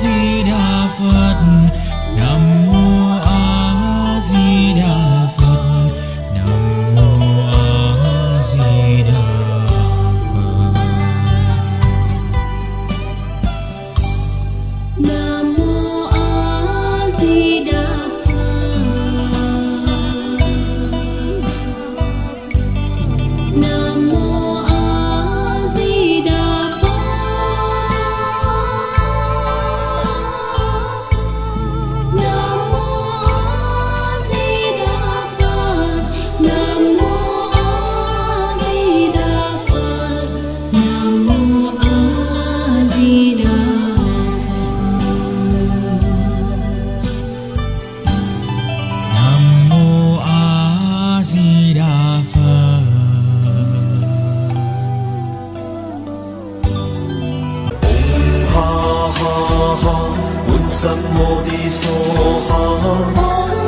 di đà phật a di đà phật ha ha ha un sam mô đi so ha